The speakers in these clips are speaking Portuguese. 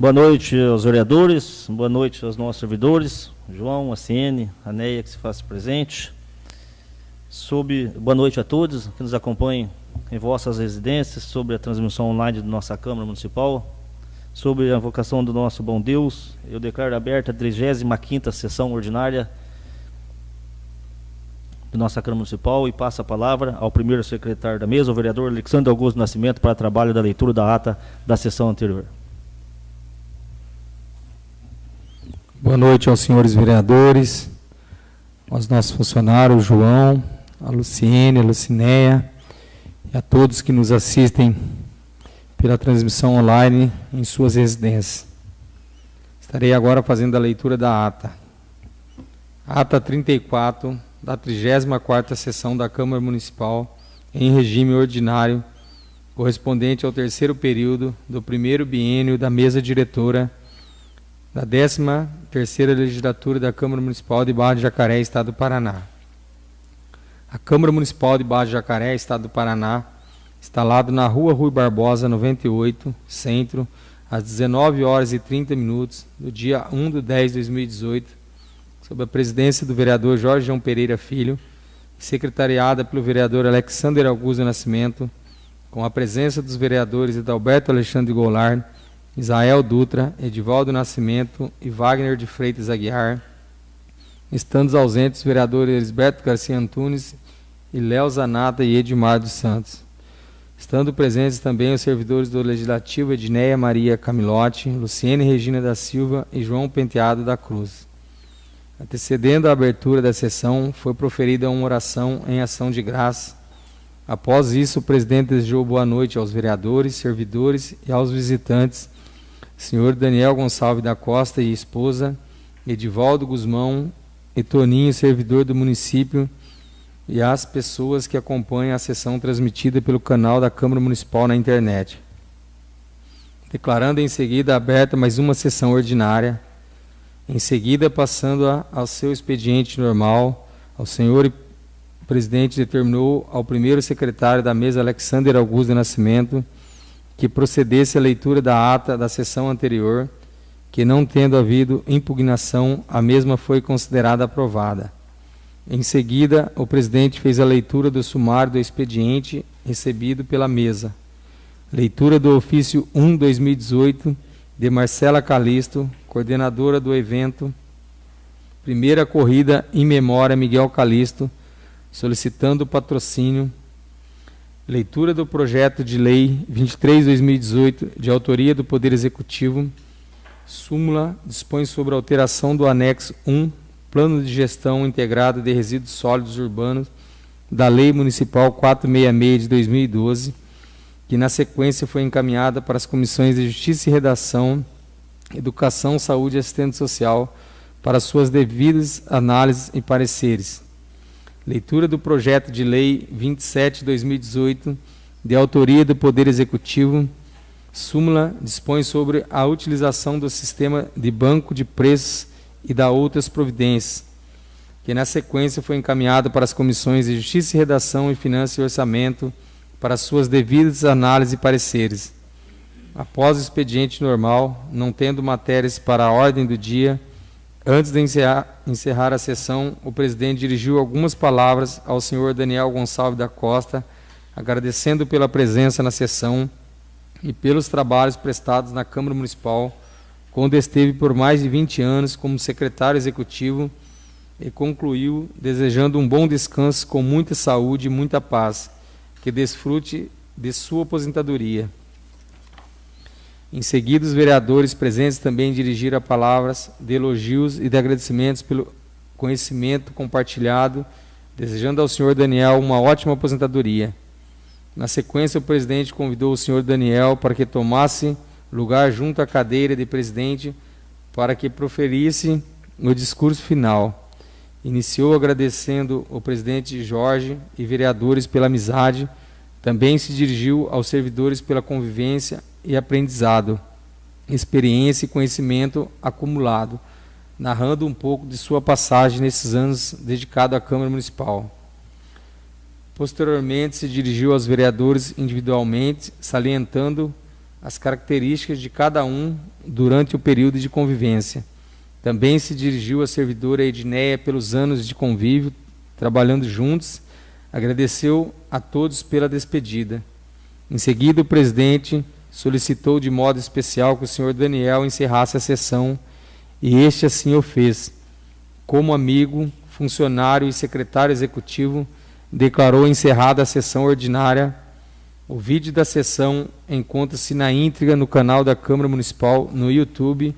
Boa noite aos vereadores, boa noite aos nossos servidores, João, a CN, a NEA que se faz presente. Sob, boa noite a todos que nos acompanhem em vossas residências, sobre a transmissão online da nossa Câmara Municipal, sobre a invocação do nosso bom Deus, eu declaro aberta a 35ª sessão ordinária da nossa Câmara Municipal e passo a palavra ao primeiro secretário da mesa, o vereador Alexandre Augusto Nascimento, para trabalho da leitura da ata da sessão anterior. Boa noite aos senhores vereadores, aos nossos funcionários, João, a Luciene, a Lucinéia e a todos que nos assistem pela transmissão online em suas residências. Estarei agora fazendo a leitura da ata. Ata 34 da 34ª sessão da Câmara Municipal em regime ordinário, correspondente ao terceiro período do primeiro biênio da mesa diretora da 13ª legislatura da Câmara Municipal de Barra de Jacaré, Estado do Paraná. A Câmara Municipal de Barra de Jacaré, Estado do Paraná, instalado na Rua Rui Barbosa, 98, Centro, às 19 horas e 30 minutos, do dia 1 de 10 de 2018, sob a presidência do vereador Jorge João Pereira Filho, secretariada pelo vereador Alexander Augusto Nascimento, com a presença dos vereadores Adalberto Alexandre Goulart, Isael Dutra, Edivaldo Nascimento e Wagner de Freitas Aguiar, estando ausentes os vereadores Elisberto Garcia Antunes e Léo Zanata e Edmar dos Santos. Estando presentes também os servidores do Legislativo Edneia Maria Camilotti, Luciene Regina da Silva e João Penteado da Cruz. Antecedendo a abertura da sessão, foi proferida uma oração em ação de graça. Após isso, o presidente desejou boa noite aos vereadores, servidores e aos visitantes senhor Daniel Gonçalves da Costa e esposa, Edivaldo Guzmão e Toninho, servidor do município, e as pessoas que acompanham a sessão transmitida pelo canal da Câmara Municipal na internet. Declarando em seguida aberta mais uma sessão ordinária, em seguida passando a, ao seu expediente normal, ao senhor presidente determinou ao primeiro secretário da mesa, Alexander Augusto Nascimento, que procedesse a leitura da ata da sessão anterior, que não tendo havido impugnação, a mesma foi considerada aprovada. Em seguida, o presidente fez a leitura do sumário do expediente recebido pela mesa. Leitura do ofício 1/2018 de Marcela Calisto, coordenadora do evento Primeira corrida em memória Miguel Calisto, solicitando patrocínio Leitura do projeto de lei 23/2018, de autoria do Poder Executivo. Súmula dispõe sobre a alteração do anexo 1, Plano de Gestão Integrado de Resíduos Sólidos Urbanos, da Lei Municipal 466 de 2012, que na sequência foi encaminhada para as comissões de Justiça e Redação, Educação, Saúde e Assistente Social para suas devidas análises e pareceres. Leitura do projeto de lei 27/2018, de autoria do Poder Executivo. Súmula dispõe sobre a utilização do sistema de banco de preços e da outras providências, que na sequência foi encaminhado para as comissões de Justiça e Redação e Finanças e Orçamento para suas devidas análises e pareceres. Após o expediente normal, não tendo matérias para a ordem do dia, Antes de encerrar, encerrar, a sessão, o presidente dirigiu algumas palavras ao senhor Daniel Gonçalves da Costa, agradecendo pela presença na sessão e pelos trabalhos prestados na Câmara Municipal, quando esteve por mais de 20 anos como secretário executivo e concluiu desejando um bom descanso com muita saúde e muita paz, que desfrute de sua aposentadoria. Em seguida, os vereadores presentes também dirigiram palavras de elogios e de agradecimentos pelo conhecimento compartilhado, desejando ao senhor Daniel uma ótima aposentadoria. Na sequência, o presidente convidou o senhor Daniel para que tomasse lugar junto à cadeira de presidente para que proferisse o discurso final. Iniciou agradecendo o presidente Jorge e vereadores pela amizade, também se dirigiu aos servidores pela convivência e aprendizado, experiência e conhecimento acumulado, narrando um pouco de sua passagem nesses anos dedicado à Câmara Municipal. Posteriormente, se dirigiu aos vereadores individualmente, salientando as características de cada um durante o período de convivência. Também se dirigiu à servidora Edneia pelos anos de convívio, trabalhando juntos, agradeceu a todos pela despedida. Em seguida, o presidente solicitou de modo especial que o senhor Daniel encerrasse a sessão, e este assim o fez. Como amigo, funcionário e secretário executivo, declarou encerrada a sessão ordinária. O vídeo da sessão encontra-se na íntegra no canal da Câmara Municipal no YouTube.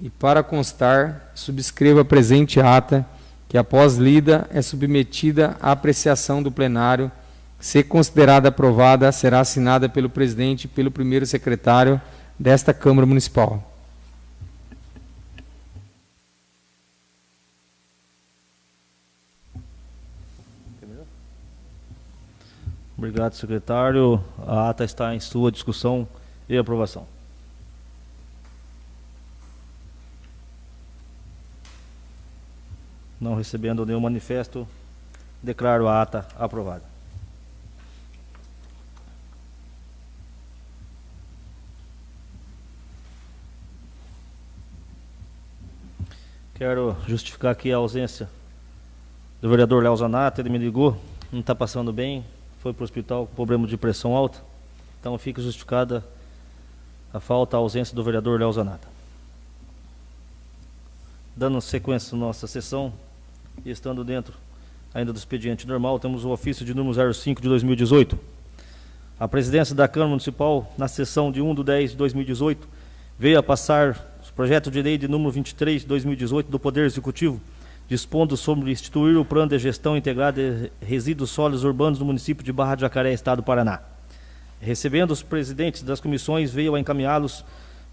E para constar, subscreva a presente ata, que após lida é submetida à apreciação do plenário. Se considerada aprovada, será assinada pelo presidente e pelo primeiro secretário desta Câmara Municipal. Obrigado, secretário. A ata está em sua discussão e aprovação. Não recebendo nenhum manifesto, declaro a ata aprovada. Quero justificar aqui a ausência do vereador Léo. Ele me ligou, não está passando bem, foi para o hospital com problema de pressão alta. Então fica justificada a falta, a ausência do vereador Léo. Dando sequência à nossa sessão e estando dentro ainda do expediente normal, temos o ofício de número 05 de 2018. A presidência da Câmara Municipal, na sessão de 1 de 10 de 2018, veio a passar projeto de lei de número 23 de 2018 do Poder Executivo, dispondo sobre instituir o Plano de Gestão Integrada de Resíduos Sólidos Urbanos do município de Barra de Jacaré, Estado do Paraná. Recebendo os presidentes das comissões, veio a encaminhá-los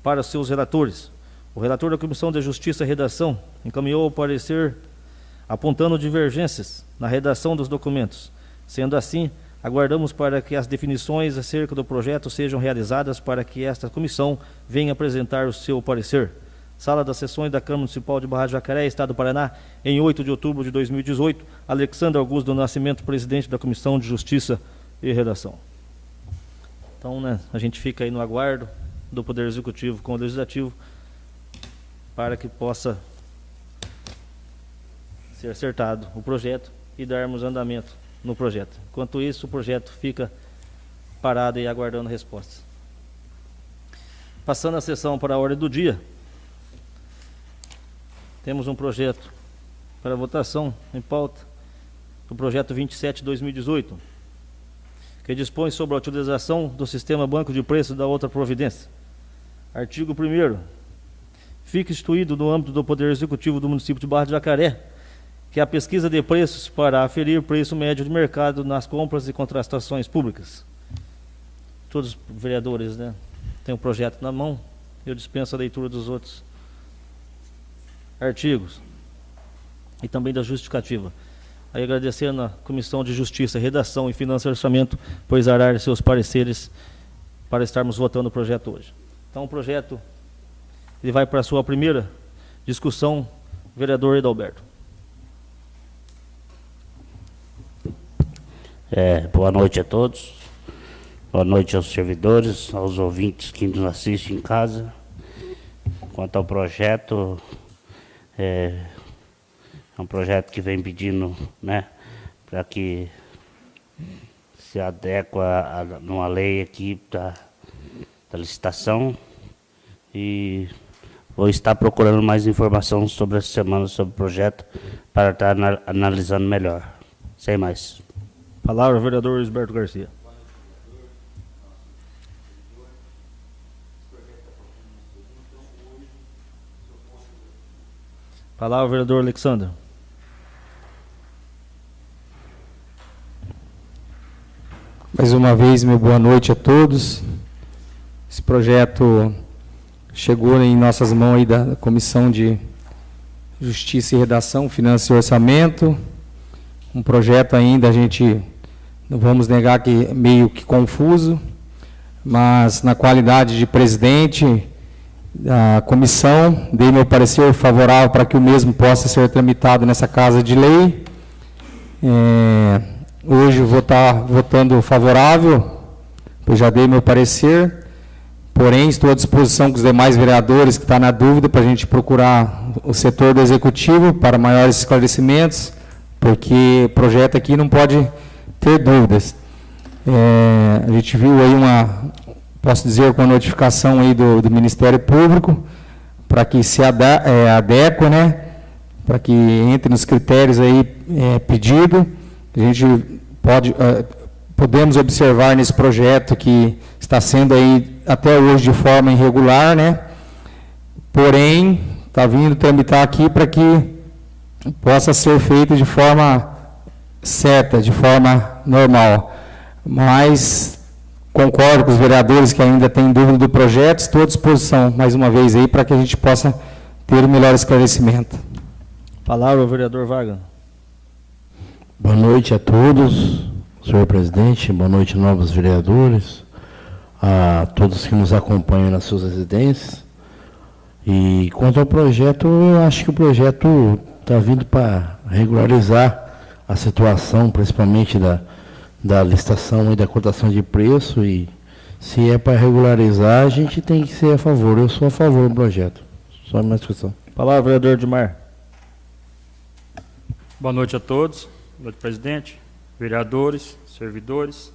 para seus relatores. O relator da Comissão de Justiça e Redação encaminhou o parecer apontando divergências na redação dos documentos. Sendo assim, aguardamos para que as definições acerca do projeto sejam realizadas para que esta comissão venha apresentar o seu parecer. Sala das Sessões da Câmara Municipal de Barra de Jacaré, Estado do Paraná, em 8 de outubro de 2018, Alexandre Augusto do Nascimento, presidente da Comissão de Justiça e Redação. Então, né, a gente fica aí no aguardo do Poder Executivo com o Legislativo para que possa ser acertado o projeto e darmos andamento no projeto. Enquanto isso, o projeto fica parado e aguardando respostas. Passando a sessão para a ordem do dia, temos um projeto para votação em pauta, o projeto 27-2018, que dispõe sobre a utilização do sistema banco de preços da outra providência. Artigo 1 Fica instituído no âmbito do Poder Executivo do município de Barra de Jacaré, que a pesquisa de preços para aferir o preço médio de mercado nas compras e contratações públicas. Todos os vereadores né, têm o um projeto na mão, eu dispenso a leitura dos outros artigos e também da justificativa. Aí agradecendo a Comissão de Justiça, Redação e Finanças e Orçamento por exarar seus pareceres para estarmos votando o projeto hoje. Então o projeto ele vai para a sua primeira discussão, vereador Edalberto. É, boa noite a todos. Boa noite aos servidores, aos ouvintes que nos assistem em casa. Quanto ao projeto, é, é um projeto que vem pedindo né, para que se adequa a, a uma lei aqui da, da licitação e vou estar procurando mais informação sobre essa semana sobre o projeto para estar analisando melhor. Sem mais. Palavra, vereador Isberto Garcia. Palavra, vereador Alexandre. Mais uma vez, meu boa noite a todos. Esse projeto chegou em nossas mãos aí da Comissão de Justiça e Redação, Finanças e Orçamento. Um projeto ainda, a gente não vamos negar que meio que confuso, mas na qualidade de presidente, a comissão, dei meu parecer favorável para que o mesmo possa ser tramitado nessa casa de lei. É, hoje vou estar votando favorável, pois já dei meu parecer. Porém, estou à disposição com os demais vereadores que estão tá na dúvida para a gente procurar o setor do executivo para maiores esclarecimentos, porque o projeto aqui não pode ter dúvidas. É, a gente viu aí uma, posso dizer, com a notificação aí do, do Ministério Público, para que se ada, é, adeque, né, para que entre nos critérios aí é, pedido. A gente pode, é, podemos observar nesse projeto que está sendo aí até hoje de forma irregular, né? Porém, está vindo tramitar aqui para que possa ser feito de forma certa, de forma normal. Mas concordo com os vereadores que ainda têm dúvida do projeto, estou à disposição, mais uma vez, aí, para que a gente possa ter o um melhor esclarecimento. Palavra ao vereador Vargas. Boa noite a todos, senhor presidente, boa noite, novos vereadores, a todos que nos acompanham nas suas residências. E quanto ao projeto, eu acho que o projeto está vindo para regularizar a situação, principalmente da, da licitação e da cotação de preço. E se é para regularizar, a gente tem que ser a favor. Eu sou a favor do projeto. Só uma discussão. Palavra, vereador Edmar. Boa noite a todos. Boa noite, presidente, vereadores, servidores.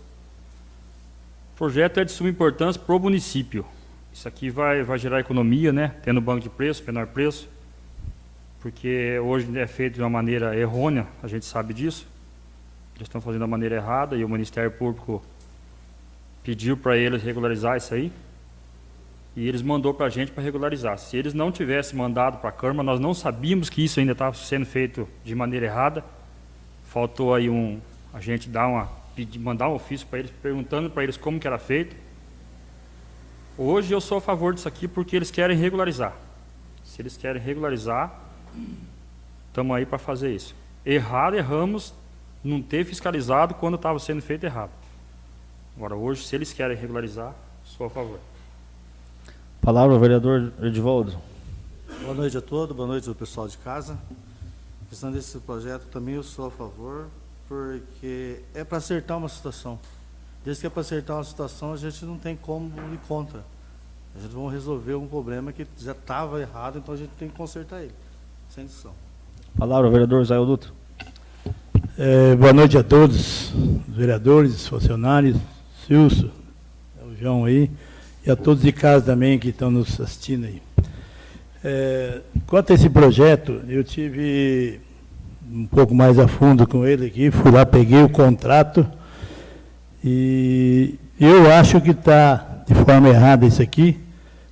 O projeto é de suma importância para o município. Isso aqui vai, vai gerar economia, né? Tendo banco de preço, menor preço porque hoje é feito de uma maneira errônea, a gente sabe disso. Eles estão fazendo da maneira errada e o Ministério Público pediu para eles regularizar isso aí. E eles mandou para a gente para regularizar. Se eles não tivessem mandado para a Câmara, nós não sabíamos que isso ainda estava sendo feito de maneira errada. Faltou aí um, a gente dar uma, mandar um ofício para eles, perguntando para eles como que era feito. Hoje eu sou a favor disso aqui porque eles querem regularizar. Se eles querem regularizar, Estamos aí para fazer isso. Errado, erramos, não ter fiscalizado quando estava sendo feito errado. Agora, hoje, se eles querem regularizar, sou a favor. Palavra, vereador Edivaldo. Boa noite a todos, boa noite ao pessoal de casa. A questão desse projeto também eu sou a favor, porque é para acertar uma situação. Desde que é para acertar uma situação, a gente não tem como ir contra. A gente vai resolver um problema que já estava errado, então a gente tem que consertar ele. Sem discussão. Palavra, vereador Zé Dutra. É, boa noite a todos, os vereadores, funcionários, Silso, é o João aí, e a todos de casa também que estão nos assistindo aí. É, quanto a esse projeto, eu tive um pouco mais a fundo com ele aqui, fui lá, peguei o contrato, e eu acho que está de forma errada isso aqui,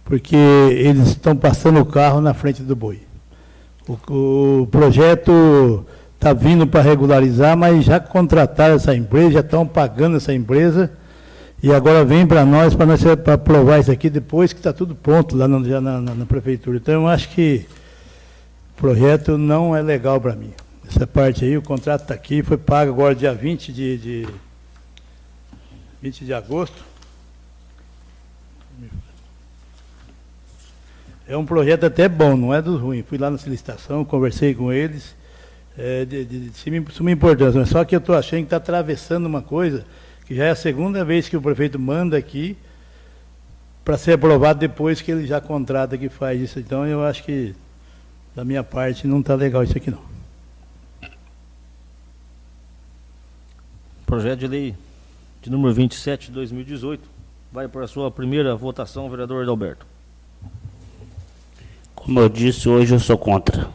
porque eles estão passando o carro na frente do boi. O, o projeto está vindo para regularizar, mas já contrataram essa empresa, já estão pagando essa empresa, e agora vem para nós, para nós para aprovar isso aqui depois que está tudo pronto lá na, na, na, prefeitura. Então eu acho que o projeto não é legal para mim. Essa parte aí, o contrato está aqui, foi pago agora dia 20 de, de 20 de agosto. É um projeto até bom, não é dos ruins. Fui lá na licitação, conversei com eles, é, de, de, de suma importância. Mas só que eu estou achando que está atravessando uma coisa que já é a segunda vez que o prefeito manda aqui para ser aprovado depois que ele já contrata que faz isso. Então eu acho que, da minha parte, não está legal isso aqui não. Projeto de lei de número 27 de 2018 vai para a sua primeira votação, vereador Adalberto. Como eu disse, hoje eu sou contra.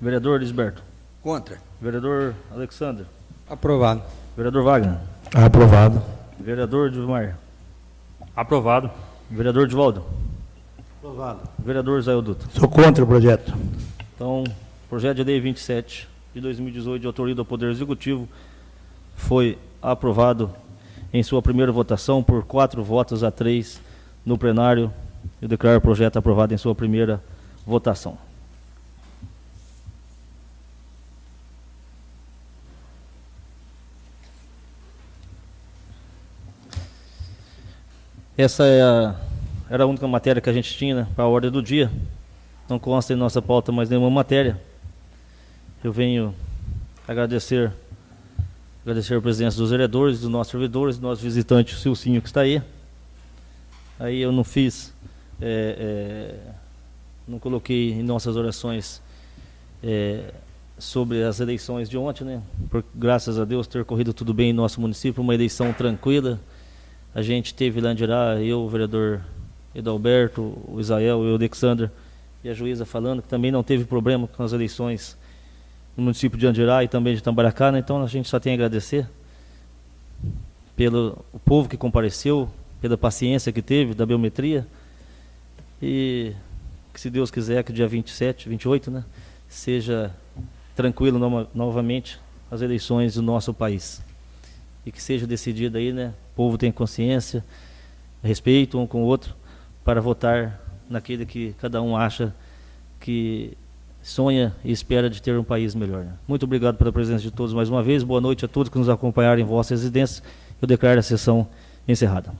Vereador Lisberto. Contra. Vereador Alexander. Aprovado. Vereador Wagner. Aprovado. Vereador Dilmar. Aprovado. Vereador Divaldo. Aprovado. Vereador Zé Dutra. Sou contra o projeto. Então, projeto de lei 27 de 2018 de autoria do Poder Executivo foi aprovado em sua primeira votação por quatro votos a três no plenário. Eu declaro o projeto aprovado em sua primeira votação Essa é a, era a única matéria que a gente tinha né, para a ordem do dia. Não consta em nossa pauta mais nenhuma matéria. Eu venho agradecer agradecer a presença dos vereadores, dos nossos servidores, do nosso visitante, o Silcinho, que está aí. aí eu não fiz, é, é, não coloquei em nossas orações é, sobre as eleições de ontem, né? Por, graças a Deus ter corrido tudo bem em nosso município, uma eleição tranquila. A gente teve lá em Dirá, eu, o vereador Edalberto, o Israel e o Alexander e a juíza falando que também não teve problema com as eleições no município de Andirá e também de Tambaracá, né? então a gente só tem a agradecer pelo o povo que compareceu, pela paciência que teve da biometria e que se Deus quiser que dia 27, 28, né, seja tranquilo no, novamente as eleições do nosso país. E que seja decidido aí, né, o povo tem consciência, respeito um com o outro para votar naquele que cada um acha que sonha e espera de ter um país melhor. Né? Muito obrigado pela presença de todos mais uma vez. Boa noite a todos que nos acompanharam em vossa residência. Eu declaro a sessão encerrada.